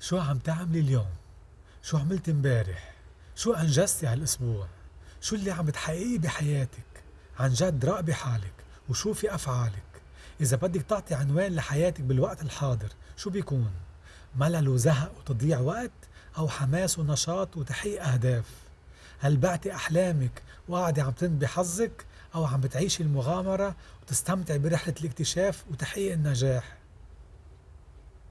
شو عم تعملي اليوم؟ شو عملت امبارح؟ شو أنجزتي هالأسبوع؟ شو اللي عم بتحققيه بحياتك؟ عن جد راقبي حالك وشوفي أفعالك إذا بدك تعطي عنوان لحياتك بالوقت الحاضر شو بيكون؟ ملل وزهق وتضييع وقت أو حماس ونشاط وتحقيق أهداف؟ هل بعتي أحلامك وقاعدة عم تنبي حظك أو عم بتعيشي المغامرة وتستمتعي برحلة الاكتشاف وتحقيق النجاح؟